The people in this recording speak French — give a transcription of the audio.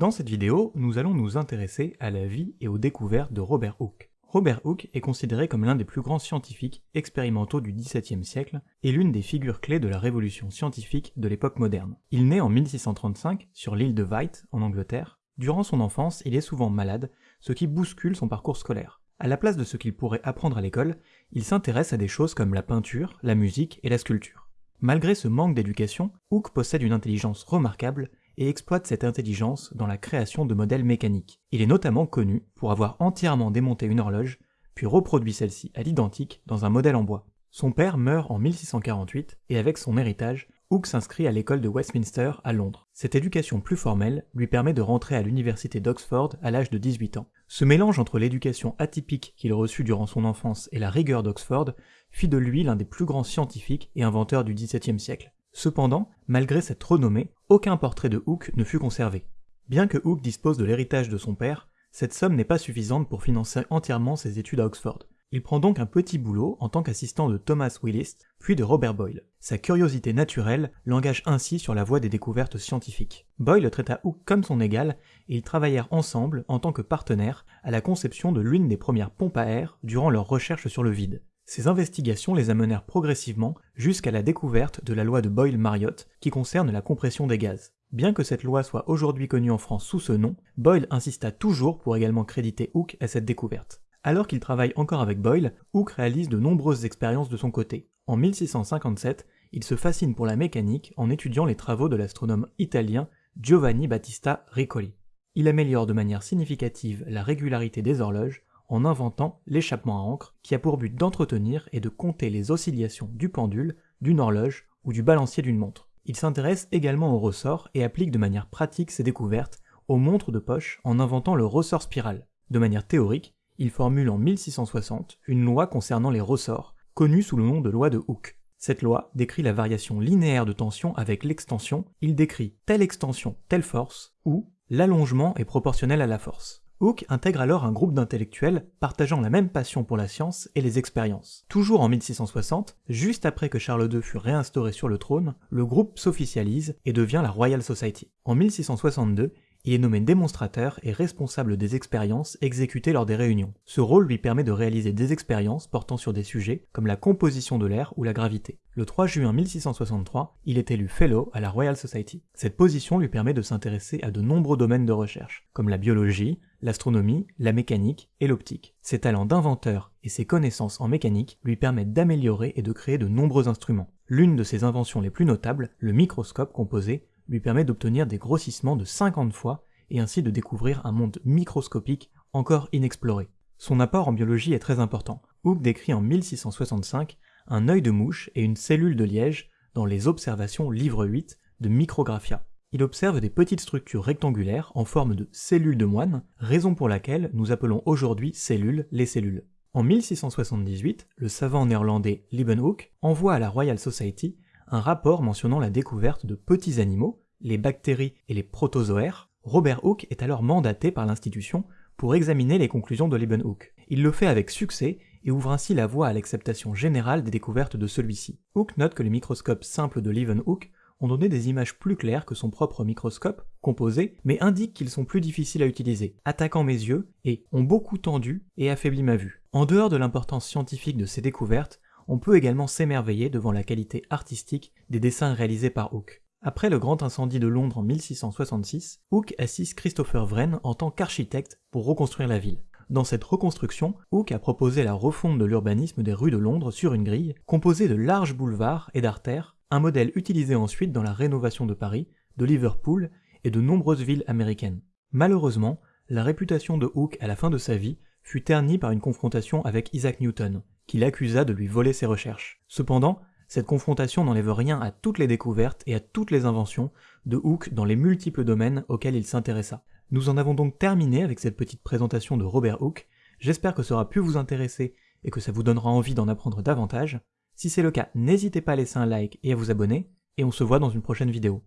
Dans cette vidéo, nous allons nous intéresser à la vie et aux découvertes de Robert Hooke. Robert Hooke est considéré comme l'un des plus grands scientifiques expérimentaux du XVIIe siècle et l'une des figures clés de la révolution scientifique de l'époque moderne. Il naît en 1635 sur l'île de Wight en Angleterre. Durant son enfance, il est souvent malade, ce qui bouscule son parcours scolaire. À la place de ce qu'il pourrait apprendre à l'école, il s'intéresse à des choses comme la peinture, la musique et la sculpture. Malgré ce manque d'éducation, Hooke possède une intelligence remarquable et exploite cette intelligence dans la création de modèles mécaniques. Il est notamment connu pour avoir entièrement démonté une horloge, puis reproduit celle-ci à l'identique dans un modèle en bois. Son père meurt en 1648 et avec son héritage, Hooke s'inscrit à l'école de Westminster à Londres. Cette éducation plus formelle lui permet de rentrer à l'université d'Oxford à l'âge de 18 ans. Ce mélange entre l'éducation atypique qu'il reçut durant son enfance et la rigueur d'Oxford fit de lui l'un des plus grands scientifiques et inventeurs du XVIIe siècle. Cependant, malgré cette renommée, aucun portrait de Hooke ne fut conservé. Bien que Hooke dispose de l'héritage de son père, cette somme n'est pas suffisante pour financer entièrement ses études à Oxford. Il prend donc un petit boulot en tant qu'assistant de Thomas Willis, puis de Robert Boyle. Sa curiosité naturelle l'engage ainsi sur la voie des découvertes scientifiques. Boyle traita Hooke comme son égal et ils travaillèrent ensemble en tant que partenaires à la conception de l'une des premières pompes à air durant leurs recherches sur le vide. Ces investigations les amenèrent progressivement jusqu'à la découverte de la loi de Boyle-Mariotte qui concerne la compression des gaz. Bien que cette loi soit aujourd'hui connue en France sous ce nom, Boyle insista toujours pour également créditer Hooke à cette découverte. Alors qu'il travaille encore avec Boyle, Hooke réalise de nombreuses expériences de son côté. En 1657, il se fascine pour la mécanique en étudiant les travaux de l'astronome italien Giovanni Battista Riccoli. Il améliore de manière significative la régularité des horloges en inventant l'échappement à encre qui a pour but d'entretenir et de compter les oscillations du pendule, d'une horloge ou du balancier d'une montre. Il s'intéresse également au ressort et applique de manière pratique ses découvertes aux montres de poche en inventant le ressort spiral. De manière théorique, il formule en 1660 une loi concernant les ressorts, connue sous le nom de loi de Hooke. Cette loi décrit la variation linéaire de tension avec l'extension, il décrit telle extension, telle force, ou l'allongement est proportionnel à la force. Hooke intègre alors un groupe d'intellectuels partageant la même passion pour la science et les expériences. Toujours en 1660, juste après que Charles II fut réinstauré sur le trône, le groupe s'officialise et devient la Royal Society. En 1662, il est nommé démonstrateur et responsable des expériences exécutées lors des réunions. Ce rôle lui permet de réaliser des expériences portant sur des sujets comme la composition de l'air ou la gravité. Le 3 juin 1663, il est élu Fellow à la Royal Society. Cette position lui permet de s'intéresser à de nombreux domaines de recherche, comme la biologie, l'astronomie, la mécanique et l'optique. Ses talents d'inventeur et ses connaissances en mécanique lui permettent d'améliorer et de créer de nombreux instruments. L'une de ses inventions les plus notables, le microscope composé, lui permet d'obtenir des grossissements de 50 fois et ainsi de découvrir un monde microscopique encore inexploré. Son apport en biologie est très important. Hooke décrit en 1665 un œil de mouche et une cellule de liège dans les observations livre 8 de Micrographia. Il observe des petites structures rectangulaires en forme de cellules de moine, raison pour laquelle nous appelons aujourd'hui cellules les cellules. En 1678, le savant néerlandais Leeuwenhoek envoie à la Royal Society un rapport mentionnant la découverte de petits animaux, les bactéries et les protozoaires, Robert Hooke est alors mandaté par l'institution pour examiner les conclusions de Leeuwenhoek. Il le fait avec succès et ouvre ainsi la voie à l'acceptation générale des découvertes de celui-ci. Hooke note que les microscopes simples de Leeuwenhoek ont donné des images plus claires que son propre microscope, composé, mais indique qu'ils sont plus difficiles à utiliser, attaquant mes yeux et ont beaucoup tendu et affaibli ma vue. En dehors de l'importance scientifique de ces découvertes, on peut également s'émerveiller devant la qualité artistique des dessins réalisés par Hooke. Après le grand incendie de Londres en 1666, Hooke assiste Christopher Wren en tant qu'architecte pour reconstruire la ville. Dans cette reconstruction, Hooke a proposé la refonte de l'urbanisme des rues de Londres sur une grille, composée de larges boulevards et d'artères, un modèle utilisé ensuite dans la rénovation de Paris, de Liverpool et de nombreuses villes américaines. Malheureusement, la réputation de Hooke à la fin de sa vie fut ternie par une confrontation avec Isaac Newton, qui l'accusa de lui voler ses recherches. Cependant, cette confrontation n'enlève rien à toutes les découvertes et à toutes les inventions de Hooke dans les multiples domaines auxquels il s'intéressa. Nous en avons donc terminé avec cette petite présentation de Robert Hooke, j'espère que ça aura pu vous intéresser et que ça vous donnera envie d'en apprendre davantage. Si c'est le cas, n'hésitez pas à laisser un like et à vous abonner, et on se voit dans une prochaine vidéo.